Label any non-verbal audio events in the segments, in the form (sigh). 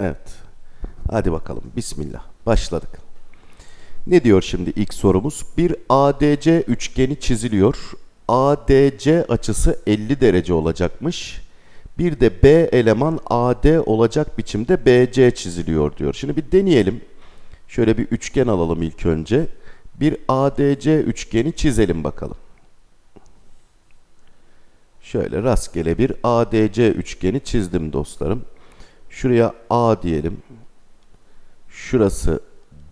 Evet. Hadi bakalım. Bismillah. Başladık. Ne diyor şimdi ilk sorumuz? Bir ADC üçgeni çiziliyor. ADC açısı 50 derece olacakmış. Bir de B eleman AD olacak biçimde BC çiziliyor diyor. Şimdi bir deneyelim. Şöyle bir üçgen alalım ilk önce. Bir ADC üçgeni çizelim bakalım. Şöyle rastgele bir ADC üçgeni çizdim dostlarım. Şuraya A diyelim. Şurası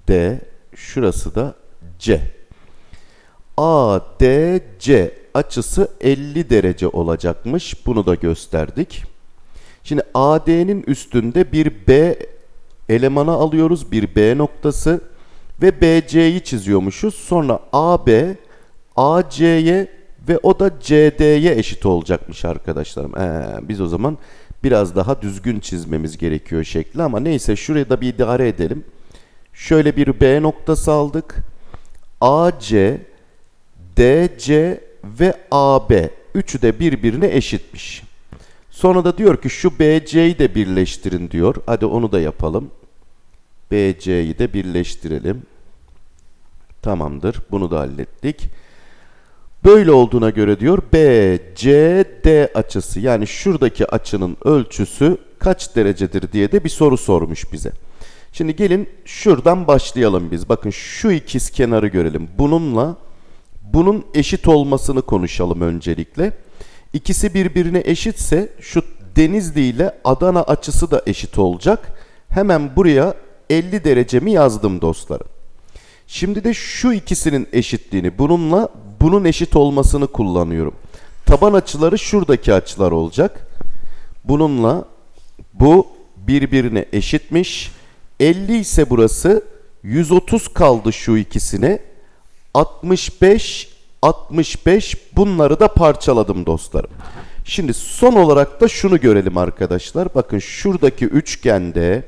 D, şurası da C. ADC açısı 50 derece olacakmış. Bunu da gösterdik. Şimdi AD'nin üstünde bir B elemanı alıyoruz. Bir B noktası ve BC'yi çiziyormuşuz. Sonra AB AC'ye ve o da CD'ye eşit olacakmış arkadaşlarım. Ee, biz o zaman biraz daha düzgün çizmemiz gerekiyor şekli ama neyse şuraya da bir idare edelim. Şöyle bir B noktası aldık. AC, DC ve AB üçü de birbirine eşitmiş. Sonra da diyor ki şu BC'yi de birleştirin diyor. Hadi onu da yapalım. BC'yi de birleştirelim. Tamamdır. Bunu da hallettik. Böyle olduğuna göre diyor BCD açısı yani şuradaki açının ölçüsü kaç derecedir diye de bir soru sormuş bize. Şimdi gelin şuradan başlayalım biz. Bakın şu ikiz kenarı görelim. Bununla bunun eşit olmasını konuşalım öncelikle. İkisi birbirine eşitse şu Denizli ile Adana açısı da eşit olacak. Hemen buraya 50 derecemi yazdım dostlarım. Şimdi de şu ikisinin eşitliğini bununla bunun eşit olmasını kullanıyorum. Taban açıları şuradaki açılar olacak. Bununla bu birbirine eşitmiş. 50 ise burası 130 kaldı şu ikisine. 65 65 bunları da parçaladım dostlarım. Şimdi son olarak da şunu görelim arkadaşlar. Bakın şuradaki üçgende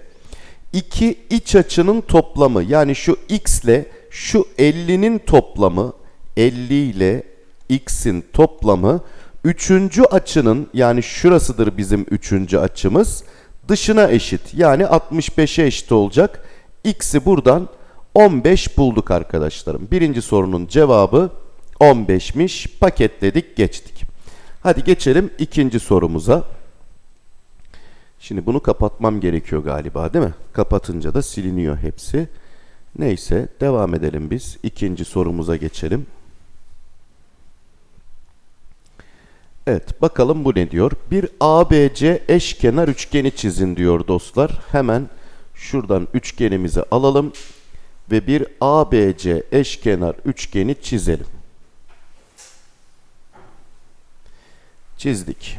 iki iç açının toplamı yani şu x ile şu 50'nin toplamı 50 ile x'in toplamı üçüncü açının yani şurasıdır bizim üçüncü açımız dışına eşit yani 65'e eşit olacak. X'i buradan 15 bulduk arkadaşlarım. Birinci sorunun cevabı 15'miş. Paketledik geçtik. Hadi geçelim ikinci sorumuza. Şimdi bunu kapatmam gerekiyor galiba değil mi? Kapatınca da siliniyor hepsi. Neyse devam edelim biz. İkinci sorumuza geçelim. Evet bakalım bu ne diyor? Bir ABC eşkenar üçgeni çizin diyor dostlar. Hemen şuradan üçgenimizi alalım ve bir ABC eşkenar üçgeni çizelim. Çizdik.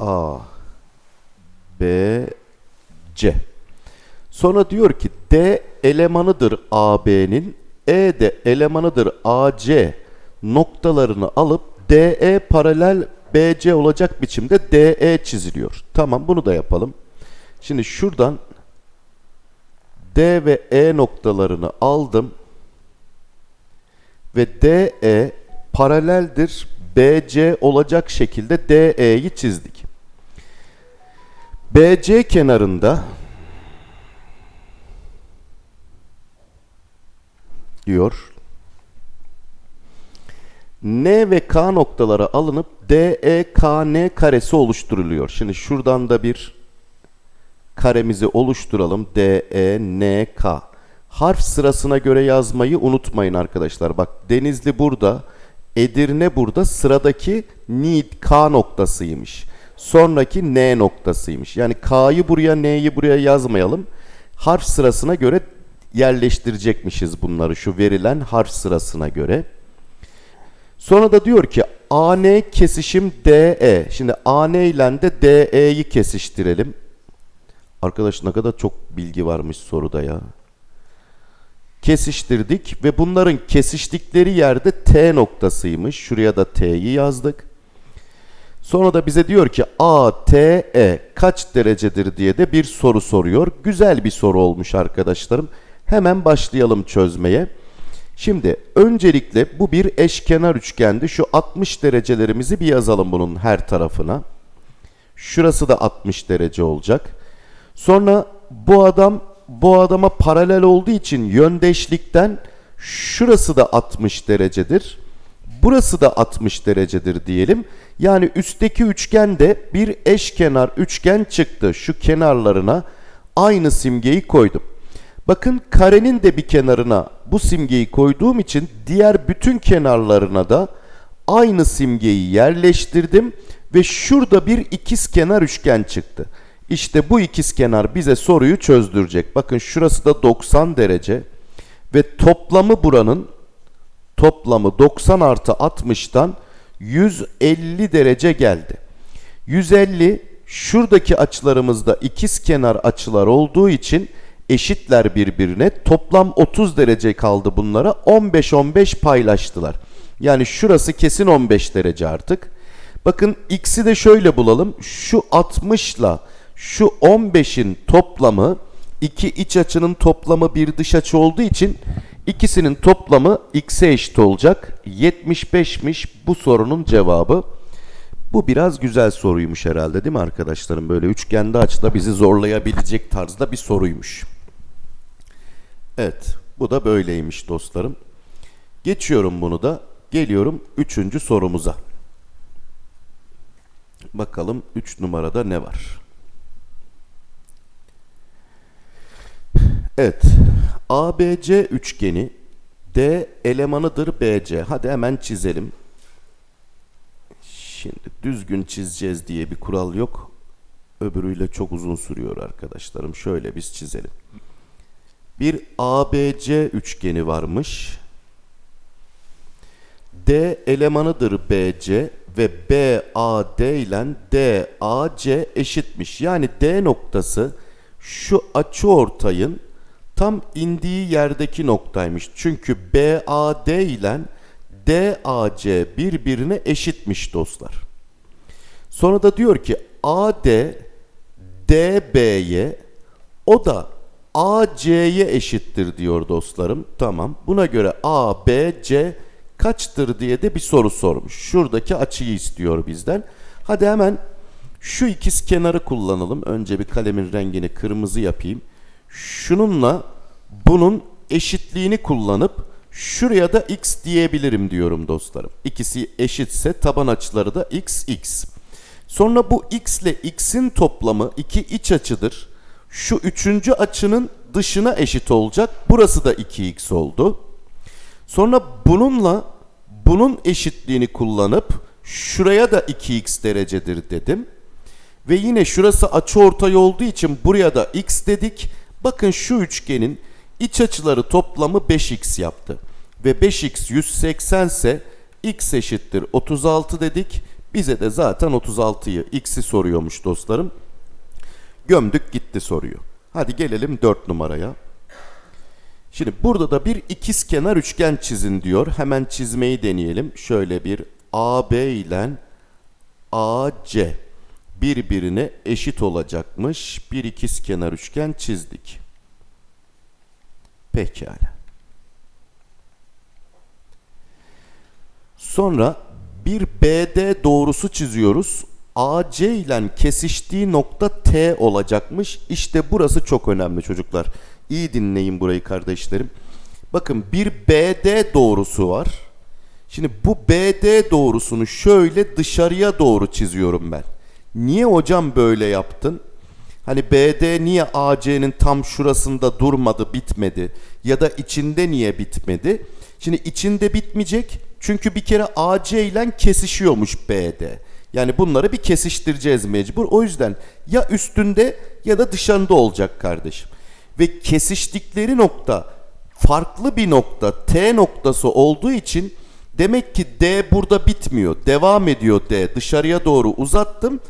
A B C. Sonra diyor ki D elemanıdır AB'nin, E de elemanıdır AC noktalarını alıp DE paralel BC olacak biçimde DE çiziliyor. Tamam bunu da yapalım. Şimdi şuradan D ve E noktalarını aldım. Ve DE paraleldir BC olacak şekilde DE'yi çizdik. BC kenarında diyor N ve K noktaları alınıp DEKN karesi oluşturuluyor. Şimdi şuradan da bir karemizi oluşturalım. DENK. Harf sırasına göre yazmayı unutmayın arkadaşlar. Bak Denizli burada, Edirne burada sıradaki Nid K noktasıymış. Sonraki N noktasıymış. Yani K'yı buraya, N'yi buraya yazmayalım. Harf sırasına göre yerleştirecekmişiz bunları şu verilen harf sırasına göre. Sonra da diyor ki AN kesişim DE. Şimdi AN ile de DE'yi kesiştirelim. Arkadaş ne kadar çok bilgi varmış soruda ya. Kesiştirdik ve bunların kesiştikleri yerde T noktasıymış. Şuraya da T'yi yazdık. Sonra da bize diyor ki ATE kaç derecedir diye de bir soru soruyor. Güzel bir soru olmuş arkadaşlarım. Hemen başlayalım çözmeye. Şimdi öncelikle bu bir eşkenar üçgendi. Şu 60 derecelerimizi bir yazalım bunun her tarafına. Şurası da 60 derece olacak. Sonra bu adam bu adama paralel olduğu için yöndeşlikten şurası da 60 derecedir. Burası da 60 derecedir diyelim. Yani üstteki üçgende bir eşkenar üçgen çıktı. Şu kenarlarına aynı simgeyi koydum. Bakın karenin de bir kenarına bu simgeyi koyduğum için diğer bütün kenarlarına da aynı simgeyi yerleştirdim ve şurada bir ikizkenar üçgen çıktı. İşte bu ikizkenar bize soruyu çözdürecek. Bakın şurası da 90 derece ve toplamı buranın toplamı 90 artı 60'tan 150 derece geldi. 150 şuradaki açılarımızda ikizkenar açılar olduğu için eşitler birbirine. Toplam 30 derece kaldı bunlara. 15-15 paylaştılar. Yani şurası kesin 15 derece artık. Bakın x'i de şöyle bulalım. Şu 60 ile şu 15'in toplamı iki iç açının toplamı bir dış açı olduğu için ikisinin toplamı x'e eşit olacak. 75'miş bu sorunun cevabı. Bu biraz güzel soruymuş herhalde değil mi arkadaşlarım? Böyle üçgende açıda bizi zorlayabilecek tarzda bir soruymuş. Evet bu da böyleymiş dostlarım. Geçiyorum bunu da. Geliyorum üçüncü sorumuza. Bakalım 3 numarada ne var? Evet. ABC üçgeni D elemanıdır BC. Hadi hemen çizelim. Şimdi düzgün çizeceğiz diye bir kural yok. Öbürüyle çok uzun sürüyor arkadaşlarım. Şöyle biz çizelim. Bir ABC üçgeni varmış. D elemanıdır BC ve BAD ile DAC eşitmiş. Yani D noktası şu açı ortayın tam indiği yerdeki noktaymış. Çünkü BAD ile DAC birbirine eşitmiş dostlar. Sonra da diyor ki AD DB'ye o da AC'ye eşittir diyor dostlarım. Tamam. Buna göre ABC kaçtır diye de bir soru sormuş. Şuradaki açıyı istiyor bizden. Hadi hemen şu ikiz kenarı kullanalım. Önce bir kalemin rengini kırmızı yapayım. Şununla bunun eşitliğini kullanıp şuraya da x diyebilirim diyorum dostlarım. İkisi eşitse taban açıları da x, x. Sonra bu x ile x'in toplamı iki iç açıdır. Şu üçüncü açının dışına eşit olacak. Burası da 2x oldu. Sonra bununla bunun eşitliğini kullanıp şuraya da 2x derecedir dedim. Ve yine şurası açıortay olduğu için buraya da x dedik. Bakın şu üçgenin iç açıları toplamı 5x yaptı. Ve 5x 180 ise x eşittir 36 dedik. Bize de zaten 36'yı x'i soruyormuş dostlarım. Gömdük gitti soruyu. Hadi gelelim 4 numaraya. Şimdi burada da bir ikiz kenar üçgen çizin diyor. Hemen çizmeyi deneyelim. Şöyle bir AB ile AC birbirine eşit olacakmış. Bir ikiz kenar üçgen çizdik. Pekala. Sonra bir BD doğrusu çiziyoruz. AC ile kesiştiği nokta T olacakmış. İşte burası çok önemli çocuklar. İyi dinleyin burayı kardeşlerim. Bakın bir BD doğrusu var. Şimdi bu BD doğrusunu şöyle dışarıya doğru çiziyorum ben. Niye hocam böyle yaptın? Hani BD niye AC'nin tam şurasında durmadı, bitmedi? Ya da içinde niye bitmedi? Şimdi içinde bitmeyecek. Çünkü bir kere AC ile kesişiyormuş BD. Yani bunları bir kesiştireceğiz mecbur. O yüzden ya üstünde ya da dışarında olacak kardeşim. Ve kesiştikleri nokta farklı bir nokta T noktası olduğu için demek ki D burada bitmiyor. Devam ediyor D. Dışarıya doğru uzattım.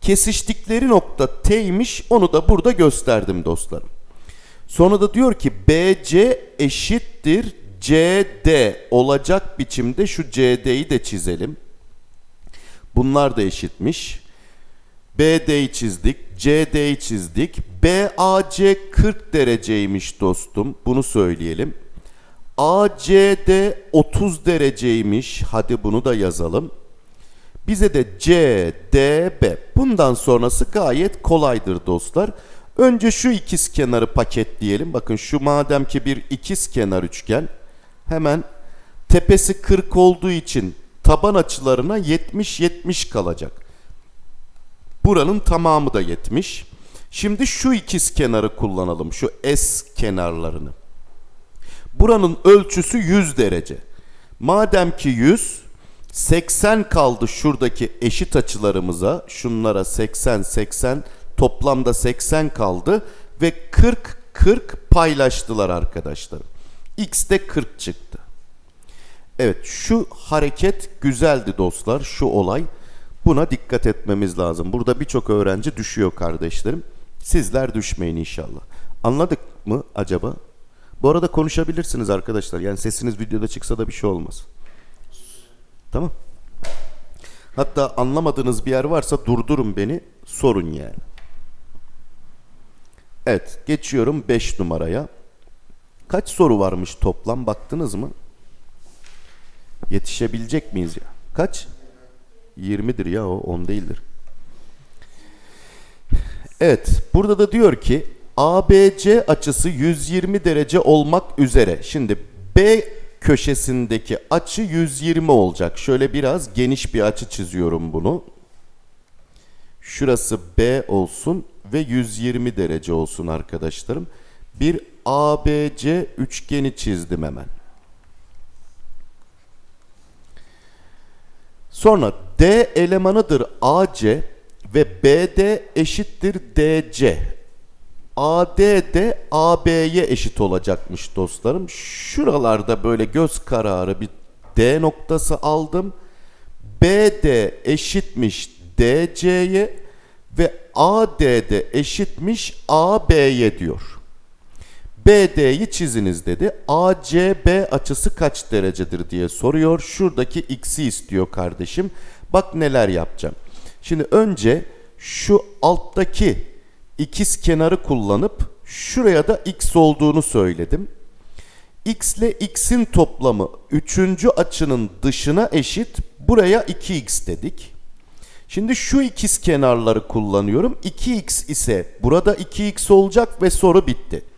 Kesiştikleri nokta T'ymiş. Onu da burada gösterdim dostlarım. Sonra da diyor ki BC eşittir CD olacak biçimde şu CD'yi de çizelim. Bunlar da eşitmiş. BD'yi çizdik, CD'yi çizdik. BAC 40 dereceymiş dostum. Bunu söyleyelim. ACD 30 dereceymiş. Hadi bunu da yazalım. Bize de C, D, B. Bundan sonrası gayet kolaydır dostlar. Önce şu ikiz kenarı paketleyelim. Bakın şu madem ki bir ikiz kenar üçgen. Hemen tepesi 40 olduğu için taban açılarına 70-70 kalacak. Buranın tamamı da 70. Şimdi şu ikiz kenarı kullanalım. Şu S kenarlarını. Buranın ölçüsü 100 derece. Madem ki 100, 80 kaldı şuradaki eşit açılarımıza. Şunlara 80, 80, toplamda 80 kaldı. Ve 40, 40 paylaştılar arkadaşlar. X de 40 çıktı. Evet şu hareket güzeldi dostlar şu olay. Buna dikkat etmemiz lazım. Burada birçok öğrenci düşüyor kardeşlerim. Sizler düşmeyin inşallah. Anladık mı acaba? Bu arada konuşabilirsiniz arkadaşlar. Yani sesiniz videoda çıksa da bir şey olmaz. Tamam. Hatta anlamadığınız bir yer varsa durdurun beni, sorun yani. Evet, geçiyorum 5 numaraya. Kaç soru varmış toplam baktınız mı? Yetişebilecek miyiz ya? Kaç? 20'dir ya o 10 değildir. Evet burada da diyor ki ABC açısı 120 derece olmak üzere. Şimdi B köşesindeki açı 120 olacak. Şöyle biraz geniş bir açı çiziyorum bunu. Şurası B olsun ve 120 derece olsun arkadaşlarım. Bir ABC üçgeni çizdim hemen. Sonra D elemanıdır AC ve BD eşittir DC. AD de AB'ye eşit olacakmış dostlarım. Şuralarda böyle göz kararı bir D noktası aldım. BD eşitmiş DC'ye ve AD de eşitmiş AB'ye diyor. BD'yi çiziniz dedi. ACB açısı kaç derecedir diye soruyor. Şuradaki x'i istiyor kardeşim. Bak neler yapacağım. Şimdi önce şu alttaki ikiz kenarı kullanıp şuraya da x olduğunu söyledim. x ile x'in toplamı üçüncü açının dışına eşit. Buraya 2x dedik. Şimdi şu ikiz kenarları kullanıyorum. 2x ise burada 2x olacak ve soru bitti.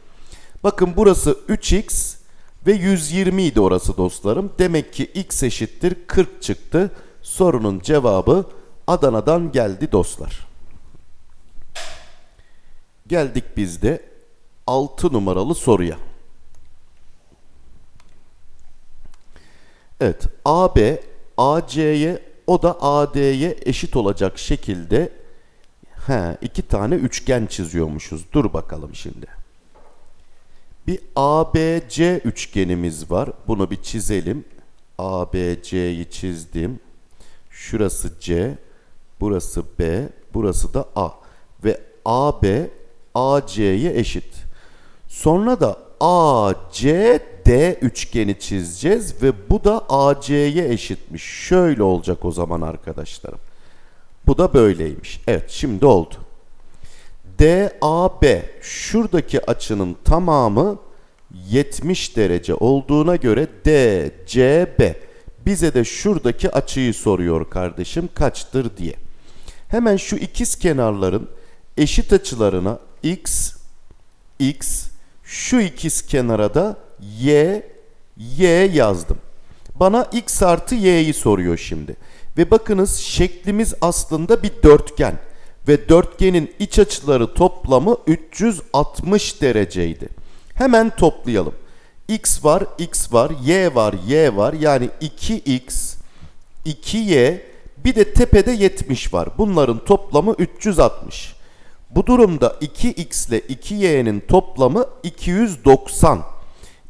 Bakın burası 3x ve 120 idi orası dostlarım. Demek ki x eşittir 40 çıktı. Sorunun cevabı Adana'dan geldi dostlar. Geldik biz de 6 numaralı soruya. Evet, AB AC'ye o da AD'ye eşit olacak şekilde he, iki tane üçgen çiziyormuşuz. Dur bakalım şimdi. Bir ABC üçgenimiz var. Bunu bir çizelim. ABC'yi çizdim. Şurası C, burası B, burası da A. Ve AB AC'ye eşit. Sonra da ACD üçgeni çizeceğiz ve bu da AC'ye eşitmiş. Şöyle olacak o zaman arkadaşlarım. Bu da böyleymiş. Evet şimdi oldu. DAB şuradaki açının tamamı 70 derece olduğuna göre DCB bize de şuradaki açıyı soruyor kardeşim kaçtır diye. Hemen şu ikiz kenarların eşit açılarına x, x, şu ikiz kenara da y, y yazdım. Bana x artı y'yi soruyor şimdi. Ve bakınız şeklimiz aslında bir dörtgen. Ve dörtgenin iç açıları toplamı 360 dereceydi. Hemen toplayalım. x var, x var, y var, y var. Yani 2x, 2y, bir de tepede 70 var. Bunların toplamı 360. Bu durumda 2x ile 2y'nin toplamı 290.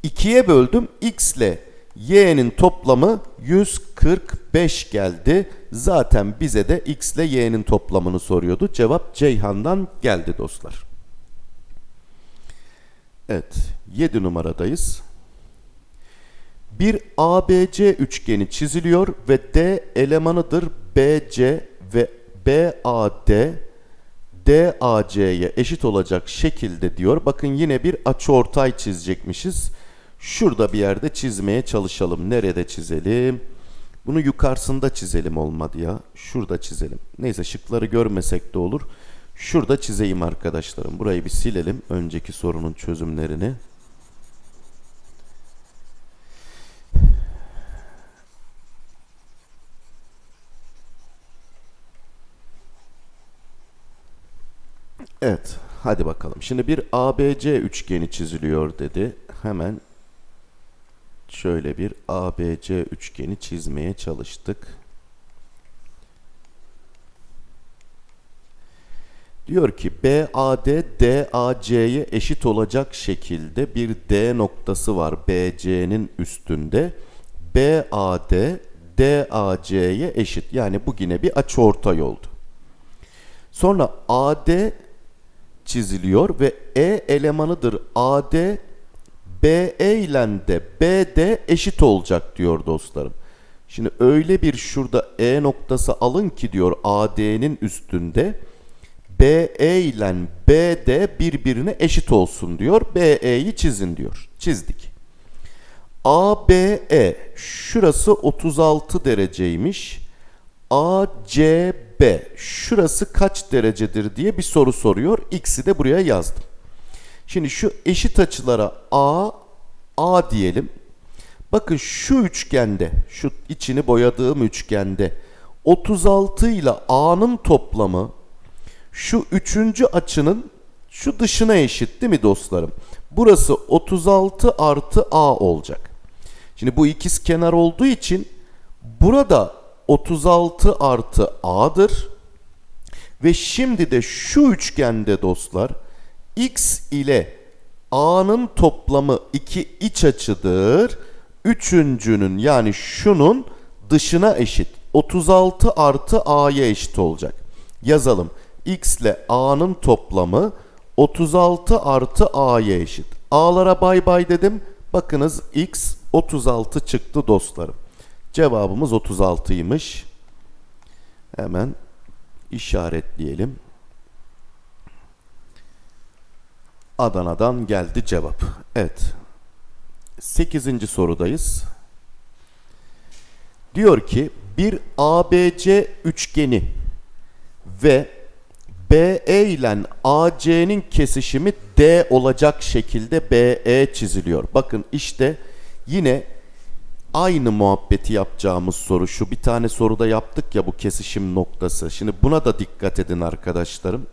2'ye böldüm. x ile y'nin toplamı 145 geldi. Zaten bize de x ile y'nin toplamını soruyordu. Cevap Ceyhan'dan geldi dostlar. Evet 7 numaradayız. Bir ABC üçgeni çiziliyor ve D elemanıdır BC ve BAD DAC'ye eşit olacak şekilde diyor. Bakın yine bir açıortay çizecekmişiz. Şurada bir yerde çizmeye çalışalım. Nerede çizelim? Bunu yukarısında çizelim olmadı ya. Şurada çizelim. Neyse şıkları görmesek de olur. Şurada çizeyim arkadaşlarım. Burayı bir silelim. Önceki sorunun çözümlerini. Evet. Hadi bakalım. Şimdi bir ABC üçgeni çiziliyor dedi. Hemen şöyle bir ABC üçgeni çizmeye çalıştık. Diyor ki BAD DAC'ye eşit olacak şekilde bir D noktası var BC'nin üstünde. BAD DAC'ye eşit. Yani bu yine bir açıortay oldu. Sonra AD çiziliyor ve E elemanıdır AD BE ile de BD eşit olacak diyor dostlarım. Şimdi öyle bir şurada E noktası alın ki diyor AD'nin üstünde BE ile BD birbirine eşit olsun diyor. BE'yi çizin diyor. Çizdik. ABE şurası 36 dereceymiş. ACB şurası kaç derecedir diye bir soru soruyor. X'i de buraya yazdım. Şimdi şu eşit açılara A, A diyelim. Bakın şu üçgende, şu içini boyadığım üçgende 36 ile A'nın toplamı şu üçüncü açının şu dışına eşit değil mi dostlarım? Burası 36 artı A olacak. Şimdi bu ikiz kenar olduğu için burada 36 artı A'dır. Ve şimdi de şu üçgende dostlar X ile A'nın toplamı iki iç açıdır. Üçüncünün yani şunun dışına eşit. 36 artı A'ya eşit olacak. Yazalım. X ile A'nın toplamı 36 artı A'ya eşit. A'lara bay bay dedim. Bakınız X 36 çıktı dostlarım. Cevabımız 36'ymış. Hemen işaretleyelim. Adana'dan geldi cevap. Evet. 8. sorudayız. Diyor ki bir ABC üçgeni ve BE ile AC'nin kesişimi D olacak şekilde BE çiziliyor. Bakın işte yine aynı muhabbeti yapacağımız soru şu bir tane soruda yaptık ya bu kesişim noktası. Şimdi buna da dikkat edin arkadaşlarım.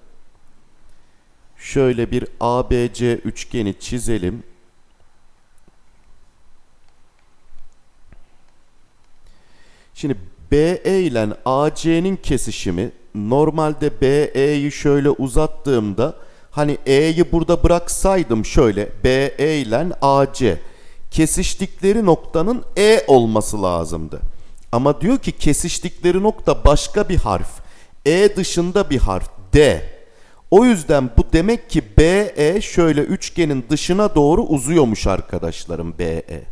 Şöyle bir ABC üçgeni çizelim. Şimdi BE ile AC'nin kesişimi normalde BE'yi şöyle uzattığımda hani E'yi burada bıraksaydım şöyle BE ile AC kesiştikleri noktanın E olması lazımdı. Ama diyor ki kesiştikleri nokta başka bir harf. E dışında bir harf D. O yüzden bu demek ki BE şöyle üçgenin dışına doğru uzuyormuş arkadaşlarım BE.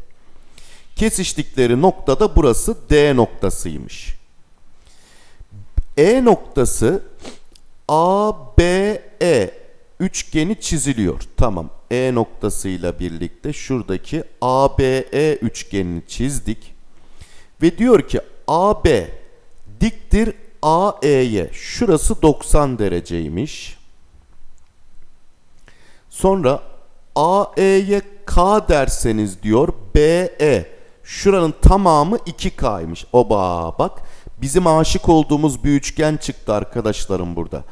Kesiştikleri nokta da burası D noktasıymış. E noktası ABE üçgeni çiziliyor. Tamam. E noktasıyla birlikte şuradaki ABE üçgenini çizdik. Ve diyor ki AB diktir AE'ye. Şurası 90 dereceymiş. Sonra AE'ye K derseniz diyor BE. Şuranın tamamı 2K'ymış. Oba bak bizim aşık olduğumuz bir üçgen çıktı arkadaşlarım burada.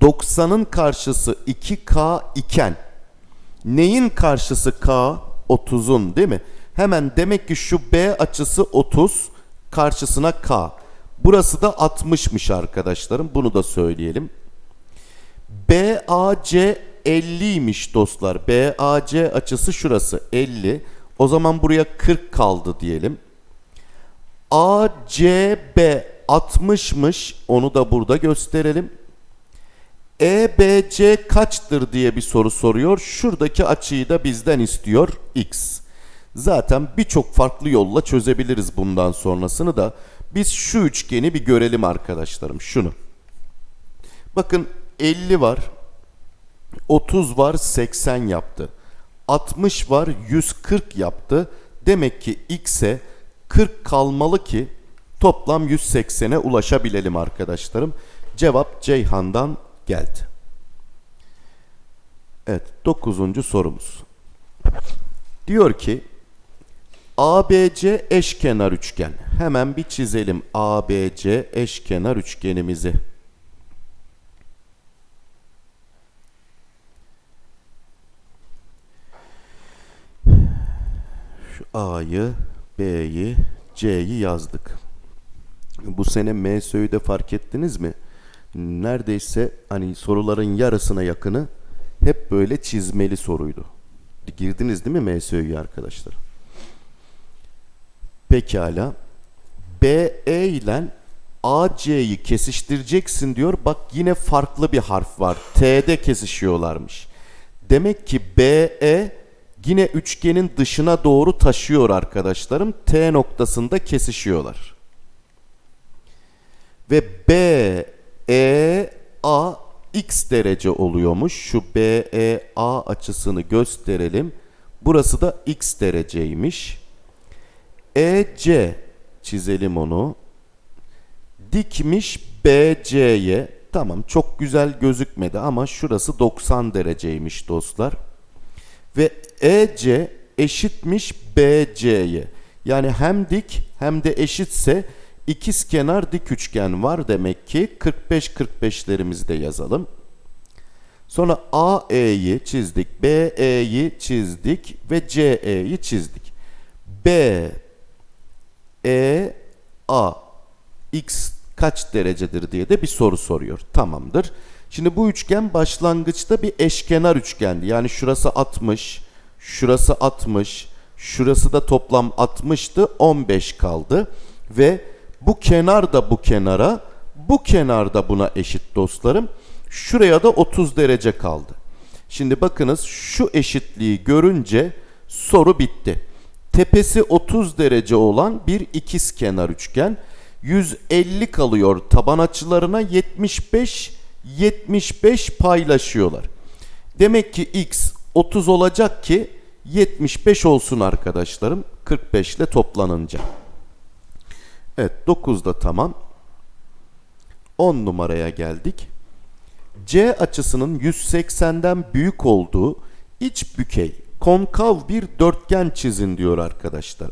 90'ın karşısı 2K iken neyin karşısı K? 30'un değil mi? Hemen demek ki şu B açısı 30 karşısına K. Burası da 60'mış arkadaşlarım. Bunu da söyleyelim. BAC 50'ymiş dostlar. BAC açısı şurası 50. O zaman buraya 40 kaldı diyelim. ACB 60'mış. Onu da burada gösterelim. EBC kaçtır diye bir soru soruyor. Şuradaki açıyı da bizden istiyor x. Zaten birçok farklı yolla çözebiliriz bundan sonrasını da. Biz şu üçgeni bir görelim arkadaşlarım. Şunu. Bakın 50 var. 30 var 80 yaptı. 60 var 140 yaptı. Demek ki x'e 40 kalmalı ki toplam 180'e ulaşabilelim arkadaşlarım. Cevap Ceyhan'dan geldi. Evet, dokuzuncu sorumuz. Diyor ki ABC eşkenar üçgen. Hemen bir çizelim ABC eşkenar üçgenimizi. A'yı, B'yi, C'yi yazdık. Bu sene MSÖ'yü de fark ettiniz mi? Neredeyse hani soruların yarısına yakını hep böyle çizmeli soruydu. Girdiniz değil mi MSÖ'yü arkadaşlar? Pekala. BE ile AC'yi kesiştireceksin diyor. Bak yine farklı bir harf var. T'de kesişiyorlarmış. Demek ki BE yine üçgenin dışına doğru taşıyor arkadaşlarım. T noktasında kesişiyorlar. Ve B, E, A x derece oluyormuş. Şu B, E, A açısını gösterelim. Burası da x dereceymiş. EC çizelim onu. Dikmiş BC'ye. Tamam çok güzel gözükmedi ama şurası 90 dereceymiş dostlar. Ve EC eşitmiş BC'ye. Yani hem dik hem de eşitse ikiz kenar dik üçgen var demek ki 45-45'lerimizi de yazalım. Sonra AE'yi çizdik, BE'yi çizdik ve CE'yi çizdik. B, E, A, X kaç derecedir diye de bir soru soruyor. Tamamdır. Şimdi bu üçgen başlangıçta bir eşkenar üçgendi. Yani şurası 60, şurası 60, şurası da toplam 60'tı. 15 kaldı. Ve bu kenar da bu kenara, bu kenar da buna eşit dostlarım. Şuraya da 30 derece kaldı. Şimdi bakınız şu eşitliği görünce soru bitti. Tepesi 30 derece olan bir ikiz kenar üçgen. 150 kalıyor taban açılarına 75 75 paylaşıyorlar. Demek ki x 30 olacak ki 75 olsun arkadaşlarım 45 ile toplanınca. Evet 9 da tamam. 10 numaraya geldik. C açısının 180'den büyük olduğu iç bükey konkav bir dörtgen çizin diyor arkadaşlar.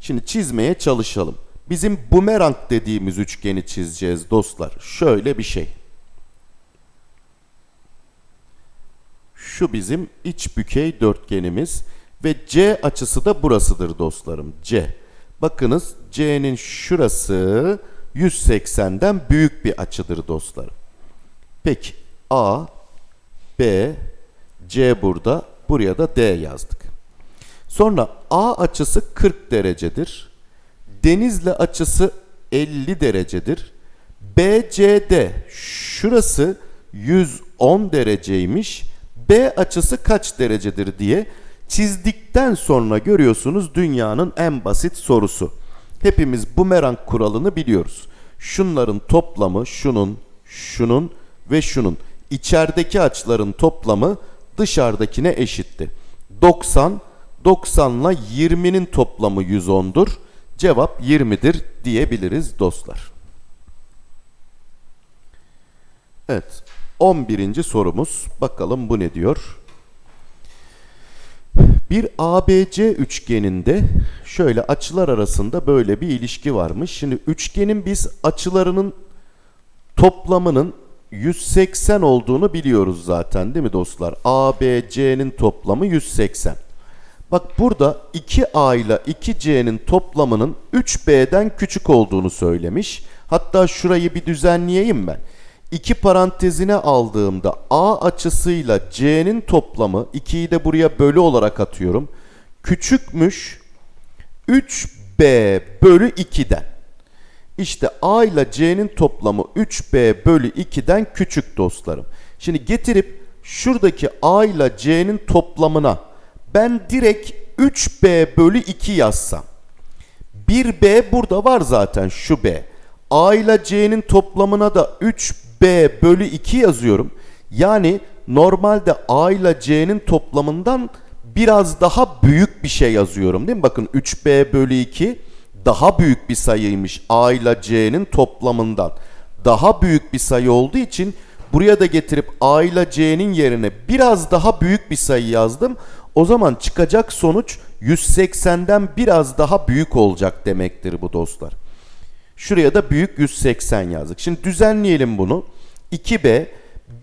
Şimdi çizmeye çalışalım. Bizim bumerang dediğimiz üçgeni çizeceğiz dostlar. Şöyle bir şey. Şu bizim iç bükey dörtgenimiz ve C açısı da burasıdır dostlarım. C. Bakınız C'nin şurası 180'den büyük bir açıdır dostlarım. Peki A, B, C burada, buraya da D yazdık. Sonra A açısı 40 derecedir. Denizli açısı 50 derecedir. BCD şurası 110 dereceymiş. B açısı kaç derecedir diye çizdikten sonra görüyorsunuz dünyanın en basit sorusu. Hepimiz bumerang kuralını biliyoruz. Şunların toplamı şunun, şunun ve şunun. içerideki açıların toplamı dışarıdakine eşitti. 90, 90 ile 20'nin toplamı 110'dur. Cevap 20'dir diyebiliriz dostlar. Evet. 11. sorumuz. Bakalım bu ne diyor? Bir ABC üçgeninde şöyle açılar arasında böyle bir ilişki varmış. Şimdi üçgenin biz açılarının toplamının 180 olduğunu biliyoruz zaten değil mi dostlar? ABC'nin toplamı 180. Bak burada 2A ile 2C'nin toplamının 3B'den küçük olduğunu söylemiş. Hatta şurayı bir düzenleyeyim ben. İki parantezine aldığımda A açısıyla C'nin toplamı 2'yi de buraya bölü olarak atıyorum. Küçükmüş 3B bölü 2'den. İşte A ile C'nin toplamı 3B bölü 2'den küçük dostlarım. Şimdi getirip şuradaki A ile C'nin toplamına ben direkt 3B bölü 2 yazsam. 1B burada var zaten şu B. A ile C'nin toplamına da 3B bölü 2 yazıyorum. Yani normalde A ile C'nin toplamından biraz daha büyük bir şey yazıyorum değil mi? Bakın 3B bölü 2 daha büyük bir sayıymış A ile C'nin toplamından. Daha büyük bir sayı olduğu için buraya da getirip A ile C'nin yerine biraz daha büyük bir sayı yazdım. O zaman çıkacak sonuç 180'den biraz daha büyük olacak demektir bu dostlar. Şuraya da büyük 180 yazdık. Şimdi düzenleyelim bunu. 2B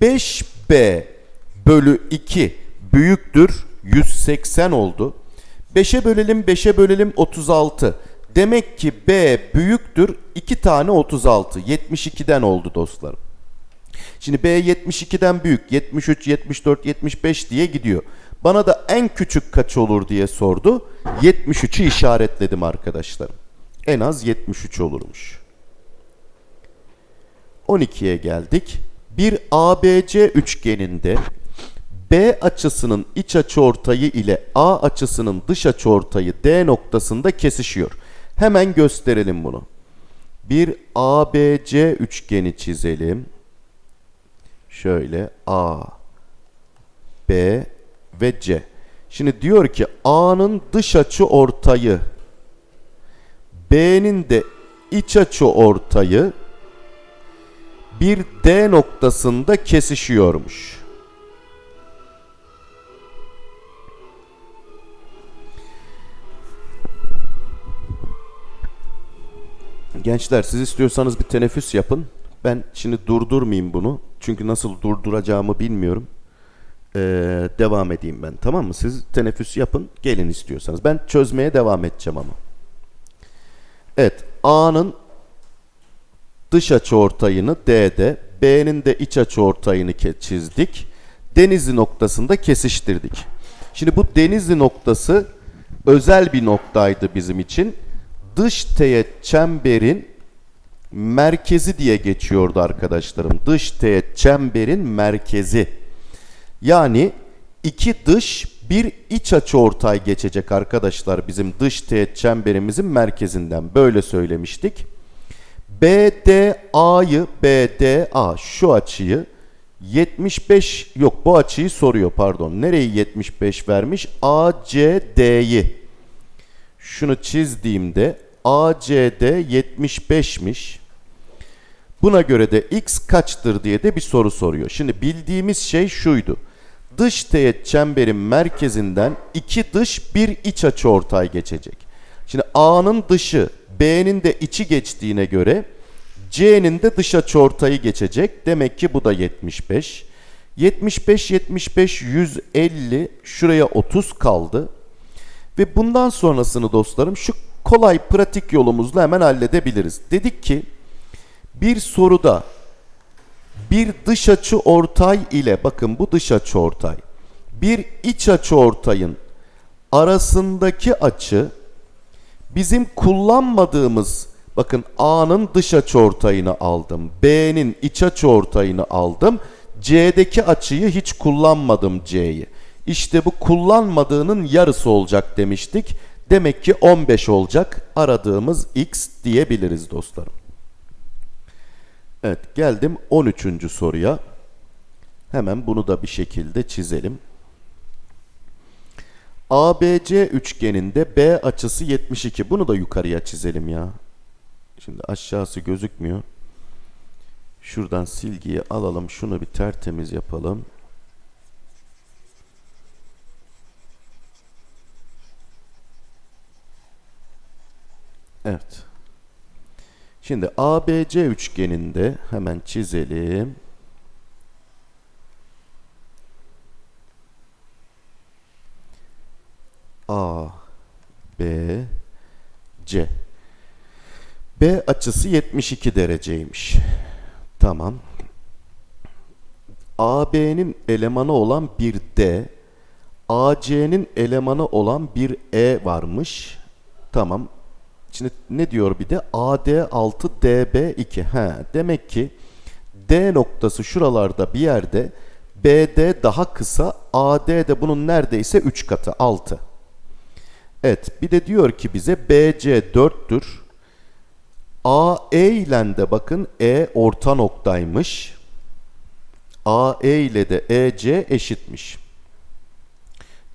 5B bölü 2 büyüktür 180 oldu. 5'e bölelim 5'e bölelim 36. Demek ki B büyüktür 2 tane 36. 72'den oldu dostlarım. Şimdi B 72'den büyük 73, 74, 75 diye gidiyor. Bana da en küçük kaç olur diye sordu. 73'ü işaretledim arkadaşlarım. En az 73 olurmuş. 12'ye geldik. Bir ABC üçgeninde B açısının iç açıortayı ile A açısının dış açıortayı D noktasında kesişiyor. Hemen gösterelim bunu. Bir ABC üçgeni çizelim. Şöyle A, B ve C. Şimdi diyor ki A'nın dış açı ortayı B'nin de iç açı ortayı bir D noktasında kesişiyormuş. Gençler siz istiyorsanız bir teneffüs yapın. Ben şimdi durdurmayayım bunu. Çünkü nasıl durduracağımı bilmiyorum. Ee, devam edeyim ben tamam mı? Siz teneffüs yapın gelin istiyorsanız. Ben çözmeye devam edeceğim ama. Evet A'nın dış açı ortayını D'de, B'nin de iç açı ortayını çizdik. Denizli noktasında kesiştirdik. Şimdi bu Denizli noktası özel bir noktaydı bizim için. Dış teğet çemberin merkezi diye geçiyordu arkadaşlarım. Dış teğet çemberin merkezi. Yani iki dış bir iç açı ortay geçecek arkadaşlar bizim dış teğet çemberimizin merkezinden. Böyle söylemiştik. BDA'yı BDA şu açıyı 75 yok bu açıyı soruyor pardon. Nereyi 75 vermiş? ACD'yi. Şunu çizdiğimde ACD 75'miş. Buna göre de x kaçtır diye de bir soru soruyor. Şimdi bildiğimiz şey şuydu. Dış teğet çemberin merkezinden iki dış bir iç açı ortay geçecek. Şimdi A'nın dışı B'nin de içi geçtiğine göre C'nin de dış açı ortayı geçecek. Demek ki bu da 75. 75 75 150 şuraya 30 kaldı. Ve bundan sonrasını dostlarım şu kolay pratik yolumuzla hemen halledebiliriz. Dedik ki bir soruda bir dış açı ortay ile bakın bu dış açı ortay bir iç açı ortayın arasındaki açı bizim kullanmadığımız bakın A'nın dış açı ortayını aldım. B'nin iç açı ortayını aldım. C'deki açıyı hiç kullanmadım C'yi. İşte bu kullanmadığının yarısı olacak demiştik. Demek ki 15 olacak. Aradığımız x diyebiliriz dostlarım. Evet geldim 13. soruya. Hemen bunu da bir şekilde çizelim. ABC üçgeninde B açısı 72. Bunu da yukarıya çizelim ya. Şimdi aşağısı gözükmüyor. Şuradan silgiyi alalım. Şunu bir tertemiz yapalım. Evet. Şimdi ABC üçgeninde hemen çizelim. A, B, C. B açısı 72 dereceymiş. Tamam. AB'nin elemanı olan bir D, AC'nin elemanı olan bir E varmış. Tamam. Şimdi ne diyor bir de? AD6 DB2. He, demek ki D noktası şuralarda bir yerde BD daha kısa AD de bunun neredeyse 3 katı 6. Evet bir de diyor ki bize BC 4'tür. AE ile de bakın E orta noktaymış. AE ile de EC eşitmiş.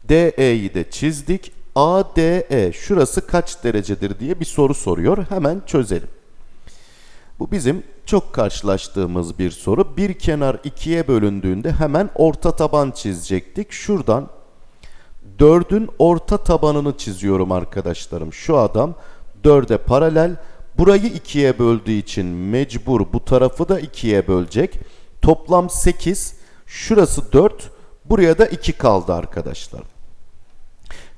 DE'yi de çizdik. ADE şurası kaç derecedir diye bir soru soruyor. Hemen çözelim. Bu bizim çok karşılaştığımız bir soru. Bir kenar ikiye bölündüğünde hemen orta taban çizecektik. Şuradan 4'ün orta tabanını çiziyorum arkadaşlarım. Şu adam 4'e paralel. Burayı ikiye böldüğü için mecbur bu tarafı da ikiye bölecek. Toplam 8. Şurası 4. Buraya da 2 kaldı arkadaşlar.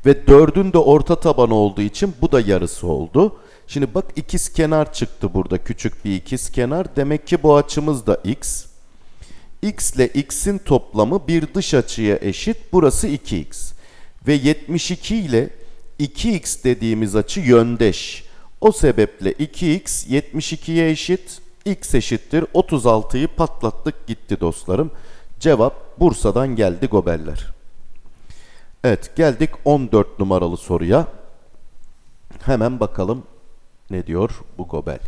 Ve 4'ün de orta tabanı olduğu için bu da yarısı oldu. Şimdi bak ikiz kenar çıktı burada. Küçük bir ikiz kenar. Demek ki bu açımız da x. x ile x'in toplamı bir dış açıya eşit. Burası 2x. Ve 72 ile 2x dediğimiz açı yöndeş. O sebeple 2x 72'ye eşit. x eşittir. 36'yı patlattık gitti dostlarım. Cevap Bursa'dan geldi gobeller. Evet geldik 14 numaralı soruya. Hemen bakalım ne diyor bu gobel.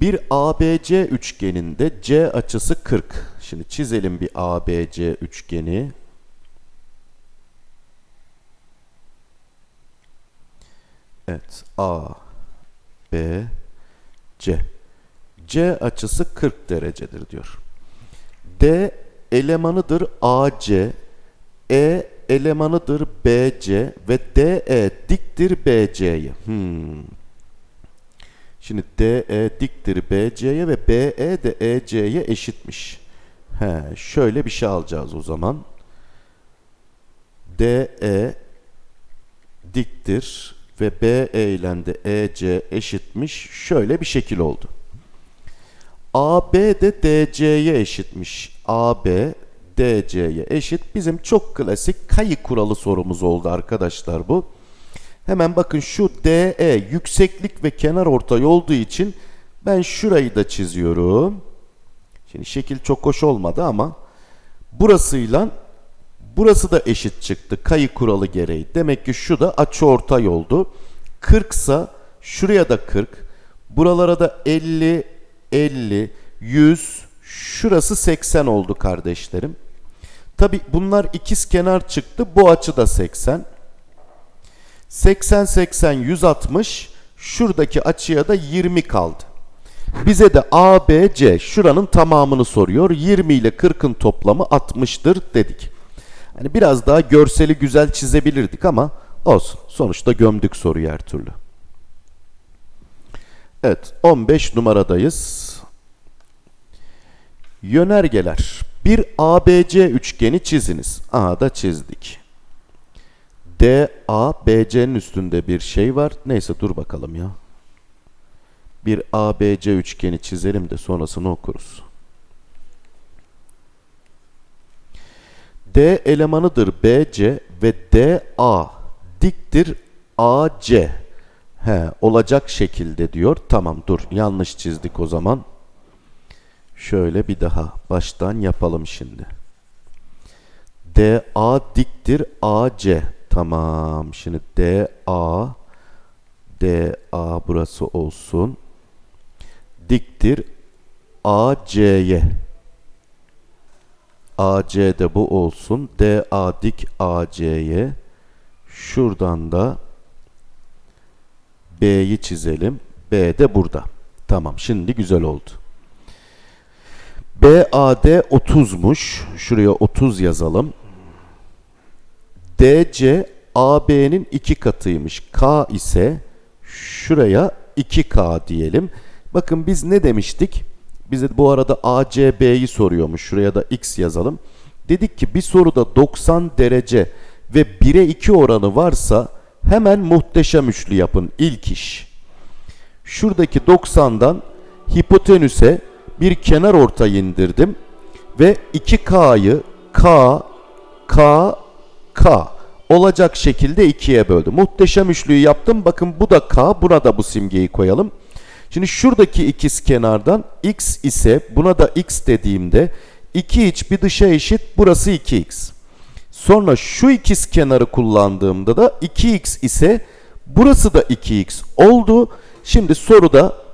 Bir ABC üçgeninde C açısı 40. Şimdi çizelim bir ABC üçgeni. Evet A, B, C. C açısı 40 derecedir diyor. D elemanıdır AC, E elemanıdır BC ve DE diktir BC'ye. Hmm. Şimdi DE diktir BC'ye ve BE de EC'ye eşitmiş. He, şöyle bir şey alacağız o zaman. DE diktir ve BE ile de EC eşitmiş. Şöyle bir şekil oldu. AB de DC'ye eşitmiş. AB DC'ye eşit. Bizim çok klasik kayı kuralı sorumuz oldu arkadaşlar bu. Hemen bakın şu DE yükseklik ve kenar ortay olduğu için ben şurayı da çiziyorum. Şimdi şekil çok hoş olmadı ama burasıyla burası da eşit çıktı kayı kuralı gereği. Demek ki şu da açı ortay oldu. 40 ise şuraya da 40. Buralara da 50, 50, 100, şurası 80 oldu kardeşlerim. Tabi bunlar ikiz kenar çıktı. Bu açı da 80. 80, 80, 160. Şuradaki açıya da 20 kaldı. Bize de ABC şuranın tamamını soruyor. 20 ile 40'ın toplamı 60'tır dedik. Hani biraz daha görseli güzel çizebilirdik ama olsun. Sonuçta gömdük soruyu her türlü. Evet 15 numaradayız. Yönergeler. Bir ABC üçgeni çiziniz. Aha da çizdik. DA, BC'nin üstünde bir şey var. Neyse dur bakalım ya. Bir ABC üçgeni çizelim de sonrasını okuruz. D elemanıdır BC ve DA diktir AC. He, olacak şekilde diyor. Tamam dur yanlış çizdik o zaman. Şöyle bir daha baştan yapalım şimdi. DA diktir AC. Tamam. Şimdi DA DA burası olsun. Diktir AC'ye. AC de bu olsun. DA dik AC'ye. Şuradan da B'yi çizelim. B de burada. Tamam. Şimdi güzel oldu. BAD 30'muş. Şuraya 30 yazalım. DC AB'nin 2 katıymış. K ise şuraya 2K diyelim. Bakın biz ne demiştik? Bize bu arada ACB'yi soruyormuş. Şuraya da X yazalım. Dedik ki bir soruda 90 derece ve 1'e 2 oranı varsa hemen muhteşem üçlü yapın ilk iş. Şuradaki 90'dan hipotenüse bir kenar ortay indirdim ve 2K'yı K, K, K olacak şekilde ikiye böldüm. Muhteşem üçlüyü yaptım. Bakın bu da K, buna da bu simgeyi koyalım. Şimdi şuradaki ikiz kenardan x ise buna da x dediğimde 2 iç bir dışa eşit burası 2x. Sonra şu ikiz kenarı kullandığımda da 2x ise burası da 2x oldu. Şimdi soruda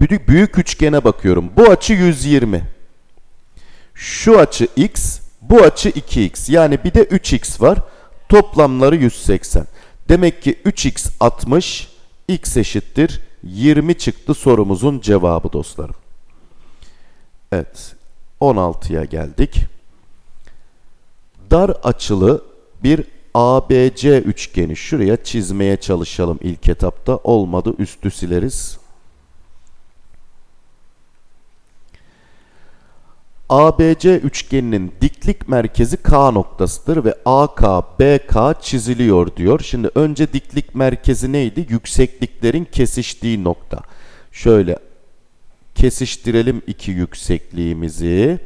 büyük, büyük üçgene bakıyorum. Bu açı 120. Şu açı x, bu açı 2x. Yani bir de 3x var. Toplamları 180. Demek ki 3x 60, x eşittir 20 çıktı sorumuzun cevabı dostlarım. Evet, 16'ya geldik. Dar açılı bir ABC üçgeni şuraya çizmeye çalışalım ilk etapta. Olmadı üstü sileriz. ABC üçgeninin diklik merkezi K noktasıdır ve AK, BK çiziliyor diyor. Şimdi önce diklik merkezi neydi? Yüksekliklerin kesiştiği nokta. Şöyle kesiştirelim iki yüksekliğimizi.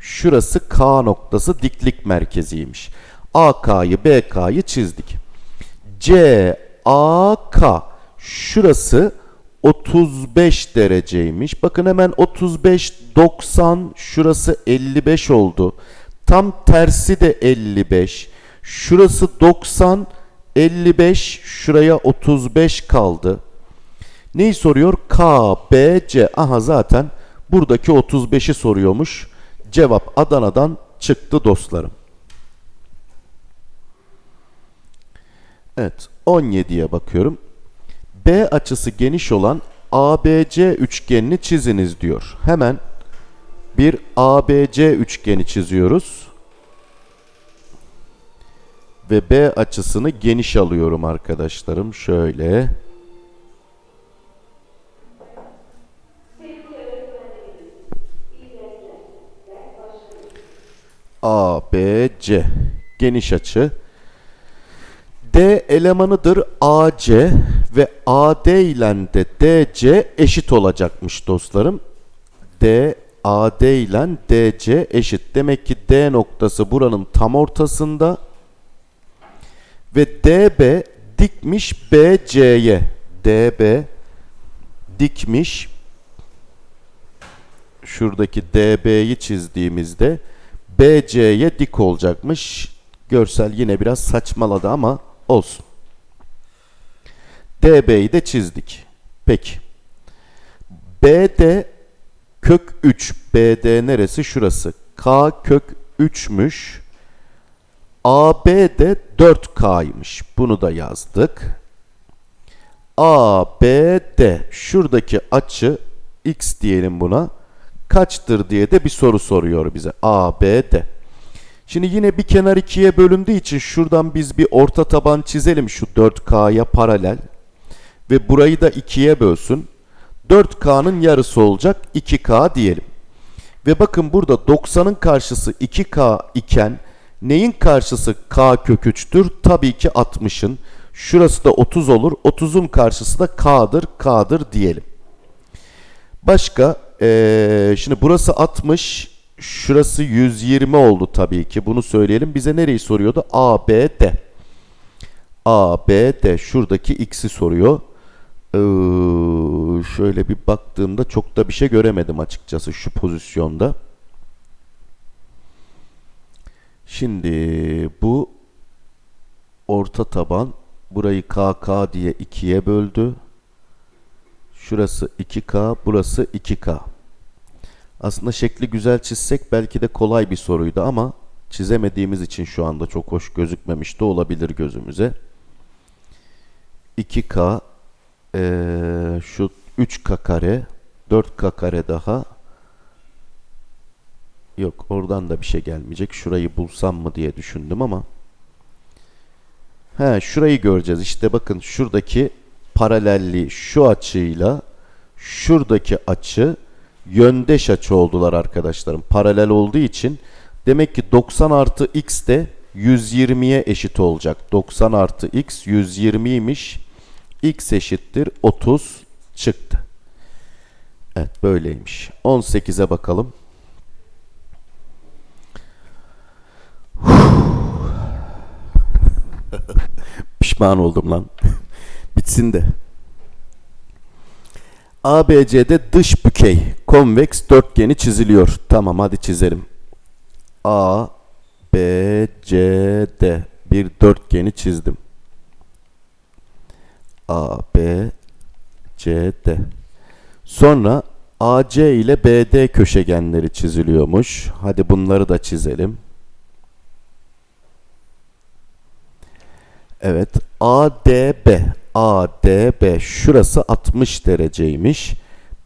Şurası K noktası diklik merkeziymiş. AK'yı, BK'yı çizdik. CAK şurası 35 dereceymiş. Bakın hemen 35 90 şurası 55 oldu. Tam tersi de 55. Şurası 90 55 şuraya 35 kaldı. Neyi soruyor? K, B, C. Aha zaten buradaki 35'i soruyormuş. Cevap Adana'dan çıktı dostlarım. Evet 17'ye bakıyorum. B açısı geniş olan ABC üçgenini çiziniz diyor. Hemen bir ABC üçgeni çiziyoruz. Ve B açısını geniş alıyorum arkadaşlarım. Şöyle. ABC geniş açı. D elemanıdır AC ve AD ile de DC eşit olacakmış dostlarım. D AD ile DC eşit. Demek ki D noktası buranın tam ortasında ve DB dikmiş BC'ye. DB dikmiş şuradaki DB'yi çizdiğimizde BC'ye dik olacakmış. Görsel yine biraz saçmaladı ama olsun. DB'yi de çizdik. Peki. BD kök 3. BD neresi? Şurası. K kök 3'müş. AB de 4K'ymış. Bunu da yazdık. ABD şuradaki açı X diyelim buna. Kaçtır diye de bir soru soruyor bize. ABD. Şimdi yine bir kenar ikiye bölündüğü için şuradan biz bir orta taban çizelim şu 4K'ya paralel. Ve burayı da ikiye bölsün. 4K'nın yarısı olacak 2K diyelim. Ve bakın burada 90'ın karşısı 2K iken neyin karşısı K kök 3'tür? Tabii ki 60'ın. Şurası da 30 olur. 30'un karşısı da K'dır. K'dır diyelim. Başka ee, şimdi burası 60 şurası 120 oldu tabii ki. Bunu söyleyelim. Bize nereyi soruyordu? A, B, D. A, B, D. Şuradaki x'i soruyor. Ee, şöyle bir baktığımda çok da bir şey göremedim açıkçası şu pozisyonda. Şimdi bu orta taban burayı KK diye ikiye böldü. Şurası 2K, burası 2K. Aslında şekli güzel çizsek belki de kolay bir soruydu ama çizemediğimiz için şu anda çok hoş gözükmemiş de olabilir gözümüze. 2K ee, şu 3K kare 4K kare daha yok oradan da bir şey gelmeyecek. Şurayı bulsam mı diye düşündüm ama He şurayı göreceğiz. İşte bakın şuradaki paralelliği şu açıyla şuradaki açı yöndeş açı oldular arkadaşlarım. Paralel olduğu için demek ki 90 artı x de 120'ye eşit olacak. 90 artı x 120'ymiş. x eşittir 30 çıktı. Evet böyleymiş. 18'e bakalım. (laughs) Pişman oldum lan. (laughs) Bitsin de. ABC'de dış bükey konveks dörtgeni çiziliyor. Tamam hadi çizelim. A, B, C, D bir dörtgeni çizdim. A, B, C, D. Sonra AC ile BD köşegenleri çiziliyormuş. Hadi bunları da çizelim. Evet. ADB. ADB. Şurası 60 dereceymiş.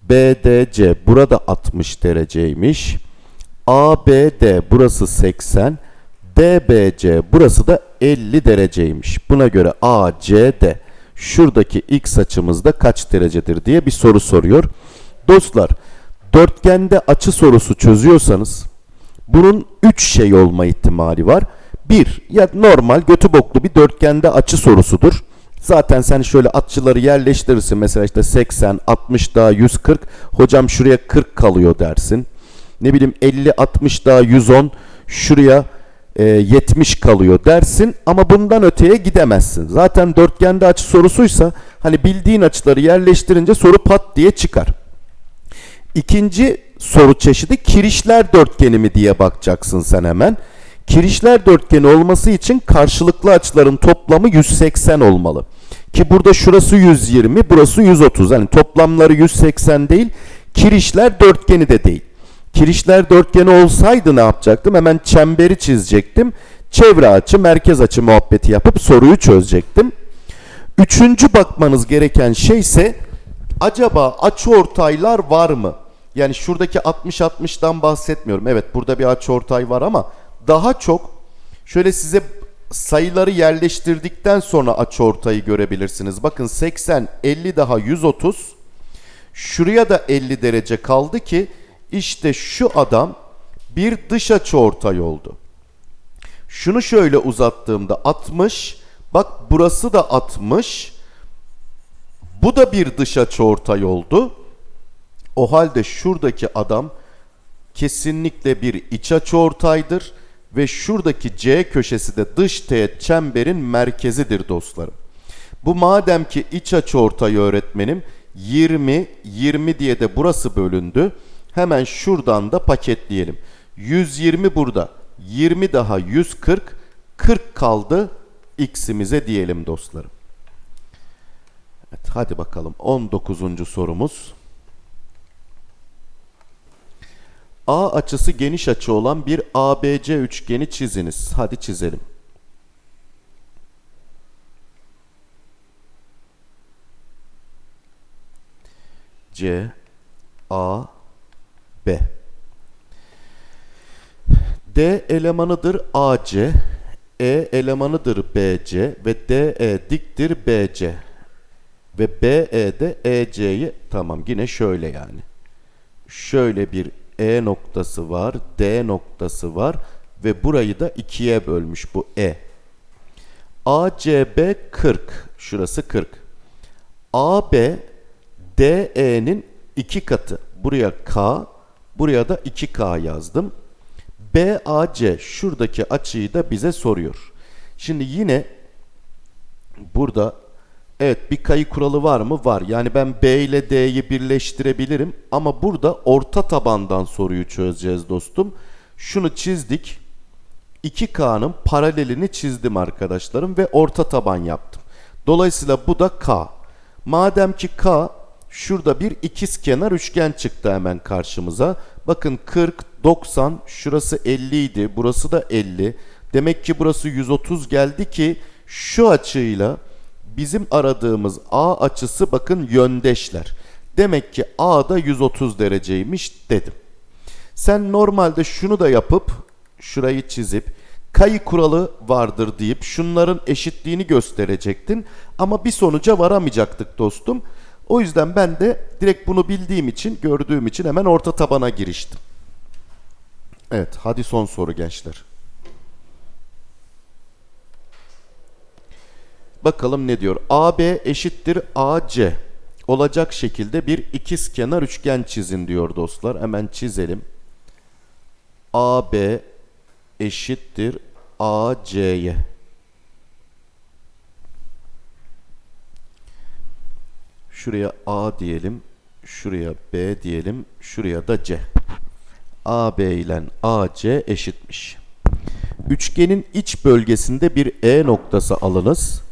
BDC. Burada 60 dereceymiş. ABD. Burası 80. DBC. Burası da 50 dereceymiş. Buna göre ACD. Şuradaki x açımızda kaç derecedir diye bir soru soruyor. Dostlar, dörtgende açı sorusu çözüyorsanız bunun 3 şey olma ihtimali var. Bir, ya normal götü boklu bir dörtgende açı sorusudur. Zaten sen şöyle açıları yerleştirirsin. Mesela işte 80, 60 daha 140. Hocam şuraya 40 kalıyor dersin. Ne bileyim 50, 60 daha 110. Şuraya e, 70 kalıyor dersin. Ama bundan öteye gidemezsin. Zaten dörtgende açı sorusuysa hani bildiğin açıları yerleştirince soru pat diye çıkar. İkinci soru çeşidi kirişler dörtgeni mi diye bakacaksın sen hemen. Kirişler dörtgeni olması için karşılıklı açıların toplamı 180 olmalı. Ki burada şurası 120, burası 130. Yani toplamları 180 değil, kirişler dörtgeni de değil. Kirişler dörtgeni olsaydı ne yapacaktım? Hemen çemberi çizecektim. Çevre açı, merkez açı muhabbeti yapıp soruyu çözecektim. Üçüncü bakmanız gereken şey ise acaba açıortaylar var mı? Yani şuradaki 60-60'dan bahsetmiyorum. Evet burada bir açıortay var ama daha çok şöyle size sayıları yerleştirdikten sonra açıortayı görebilirsiniz. Bakın 80, 50 daha 130. Şuraya da 50 derece kaldı ki işte şu adam bir dış açıortay oldu. Şunu şöyle uzattığımda 60. Bak burası da 60. Bu da bir dış açıortay oldu. O halde şuradaki adam kesinlikle bir iç açıortaydır ve şuradaki C köşesi de dış teğet çemberin merkezidir dostlarım. Bu madem ki iç açıortay öğretmenim 20 20 diye de burası bölündü. Hemen şuradan da paketleyelim. 120 burada. 20 daha 140. 40 kaldı x'imize diyelim dostlarım. Evet, hadi bakalım 19. sorumuz. A açısı geniş açı olan bir ABC üçgeni çiziniz. Hadi çizelim. C A B D elemanıdır AC, E elemanıdır BC ve DE diktir BC. Ve BE de EC'yi tamam yine şöyle yani. Şöyle bir E noktası var, D noktası var ve burayı da ikiye bölmüş bu E. ACB 40, şurası 40. AB DE'nin iki katı. Buraya K, buraya da 2K yazdım. BAC şuradaki açıyı da bize soruyor. Şimdi yine burada evet bir kayı kuralı var mı? Var. Yani ben B ile D'yi birleştirebilirim ama burada orta tabandan soruyu çözeceğiz dostum. Şunu çizdik. 2K'nın paralelini çizdim arkadaşlarım ve orta taban yaptım. Dolayısıyla bu da K. Madem ki K şurada bir ikizkenar üçgen çıktı hemen karşımıza. Bakın 40, 90, şurası 50 idi, burası da 50. Demek ki burası 130 geldi ki şu açıyla bizim aradığımız A açısı bakın yöndeşler. Demek ki A da 130 dereceymiş dedim. Sen normalde şunu da yapıp şurayı çizip kayı kuralı vardır deyip şunların eşitliğini gösterecektin ama bir sonuca varamayacaktık dostum. O yüzden ben de direkt bunu bildiğim için, gördüğüm için hemen orta tabana giriştim. Evet, hadi son soru gençler. Bakalım ne diyor? AB eşittir AC olacak şekilde bir ikizkenar üçgen çizin diyor dostlar. Hemen çizelim. AB eşittir AC'ye. Şuraya A diyelim. Şuraya B diyelim. Şuraya da C. AB ile AC eşitmiş. Üçgenin iç bölgesinde bir E noktası alınız.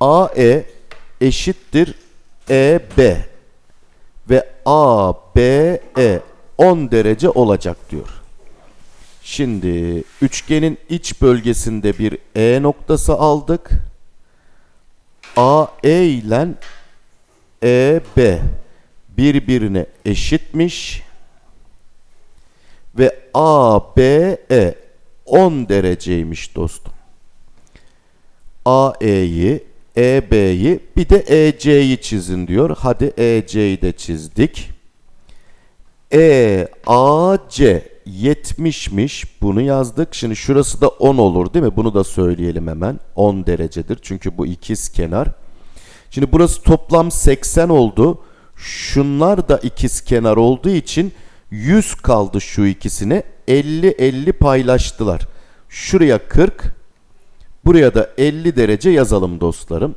AE eşittir EB ve ABE 10 derece olacak diyor. Şimdi üçgenin iç bölgesinde bir E noktası aldık. AE ile EB birbirine eşitmiş ve ABE 10 dereceymiş dostum. AE'yi, EB'yi bir de EC'yi çizin diyor. Hadi EC'yi de çizdik. EAC 70'miş. Bunu yazdık. Şimdi şurası da 10 olur değil mi? Bunu da söyleyelim hemen. 10 derecedir. Çünkü bu ikiz kenar. Şimdi burası toplam 80 oldu. Şunlar da ikiz kenar olduğu için 100 kaldı şu ikisine. 50-50 paylaştılar. Şuraya 40. Buraya da 50 derece yazalım dostlarım.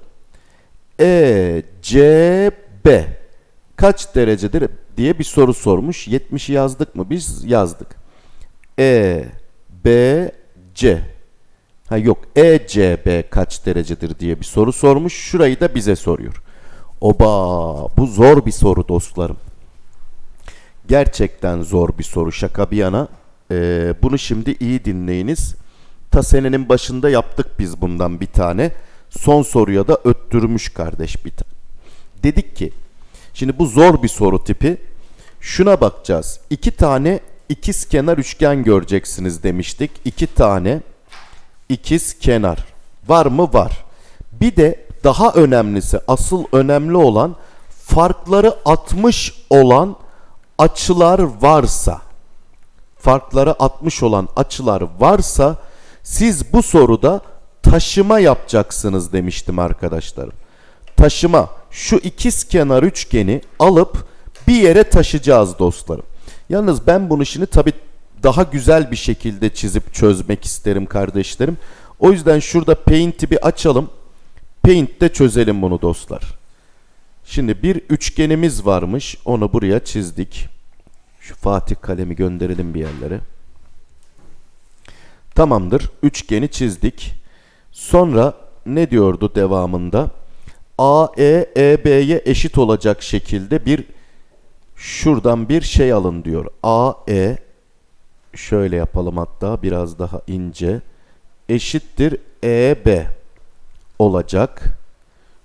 ECB kaç derecedir diye bir soru sormuş. 70'i yazdık mı? Biz yazdık. E B C Ha yok ECB kaç derecedir diye bir soru sormuş. Şurayı da bize soruyor. Oba bu zor bir soru dostlarım. Gerçekten zor bir soru şaka bir yana. Ee, bunu şimdi iyi dinleyiniz. Ta senenin başında yaptık biz bundan bir tane. Son soruya da öttürmüş kardeş bir tane. Dedik ki şimdi bu zor bir soru tipi. Şuna bakacağız. İki tane ikiz kenar üçgen göreceksiniz demiştik. İki tane ikiz kenar. Var mı? Var. Bir de daha önemlisi, asıl önemli olan farkları 60 olan açılar varsa, farkları 60 olan açılar varsa siz bu soruda taşıma yapacaksınız demiştim arkadaşlarım. Taşıma şu ikiz kenar üçgeni alıp bir yere taşıyacağız dostlarım. Yalnız ben bunu şimdi tabi daha güzel bir şekilde çizip çözmek isterim kardeşlerim. O yüzden şurada Paint'i bir açalım. Paint'te çözelim bunu dostlar. Şimdi bir üçgenimiz varmış. Onu buraya çizdik. Şu Fatih kalemi gönderelim bir yerlere. Tamamdır. Üçgeni çizdik. Sonra ne diyordu devamında? AE EB'ye eşit olacak şekilde bir şuradan bir şey alın diyor. AE şöyle yapalım hatta biraz daha ince eşittir EB olacak.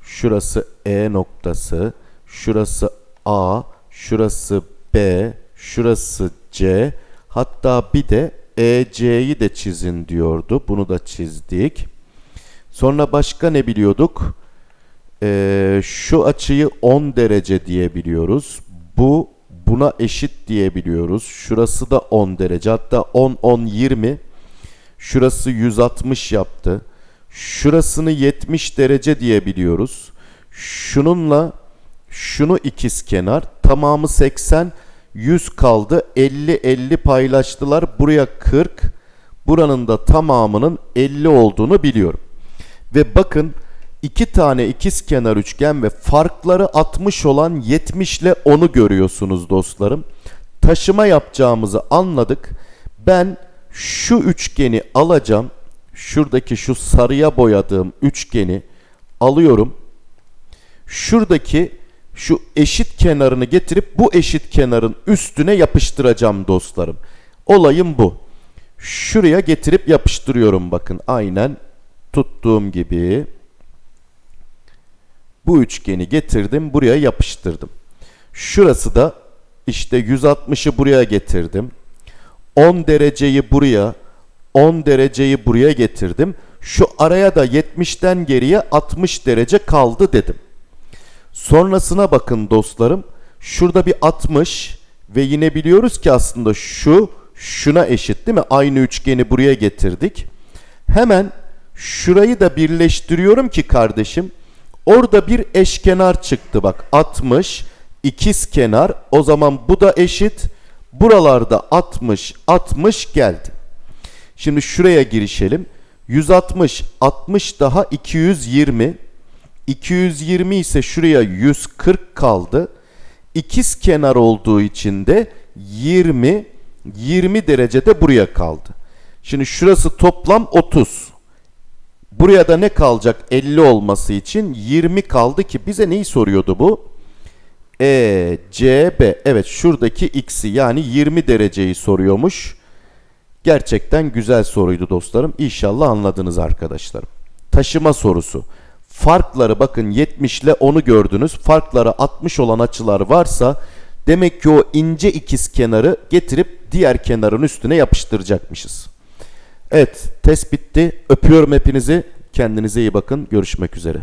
Şurası E noktası, şurası A, şurası B, şurası C. Hatta bir de EC'yi de çizin diyordu. Bunu da çizdik. Sonra başka ne biliyorduk? Ee, şu açıyı 10 derece diyebiliyoruz. Bu buna eşit diyebiliyoruz. Şurası da 10 derece. Hatta 10 10 20. Şurası 160 yaptı. Şurasını 70 derece diyebiliyoruz. Şununla şunu ikiz kenar. Tamamı 80. 100 kaldı. 50 50 paylaştılar. Buraya 40. Buranın da tamamının 50 olduğunu biliyorum. Ve bakın iki tane ikiz kenar üçgen ve farkları 60 olan 70 ile 10'u görüyorsunuz dostlarım. Taşıma yapacağımızı anladık. Ben şu üçgeni alacağım. Şuradaki şu sarıya boyadığım üçgeni alıyorum. Şuradaki şu eşit kenarını getirip bu eşit kenarın üstüne yapıştıracağım dostlarım. Olayım bu. Şuraya getirip yapıştırıyorum bakın aynen tuttuğum gibi. Bu üçgeni getirdim buraya yapıştırdım. Şurası da işte 160'ı buraya getirdim. 10 dereceyi buraya 10 dereceyi buraya getirdim. Şu araya da 70'ten geriye 60 derece kaldı dedim. Sonrasına bakın dostlarım. Şurada bir 60 ve yine biliyoruz ki aslında şu şuna eşit değil mi? Aynı üçgeni buraya getirdik. Hemen şurayı da birleştiriyorum ki kardeşim. Orada bir eşkenar çıktı bak 60 ikiz kenar o zaman bu da eşit. Buralarda 60 60 geldi. Şimdi şuraya girişelim. 160 60 daha 220 220 ise şuraya 140 kaldı. İkiz kenar olduğu için de 20 20 derecede buraya kaldı. Şimdi şurası toplam 30. Buraya da ne kalacak 50 olması için 20 kaldı ki bize neyi soruyordu bu? E, C, B. Evet şuradaki x'i yani 20 dereceyi soruyormuş. Gerçekten güzel soruydu dostlarım. İnşallah anladınız arkadaşlarım. Taşıma sorusu. Farkları bakın 70 ile 10'u gördünüz. Farkları 60 olan açılar varsa demek ki o ince ikiz kenarı getirip diğer kenarın üstüne yapıştıracakmışız. Evet test bitti. Öpüyorum hepinizi. Kendinize iyi bakın. Görüşmek üzere.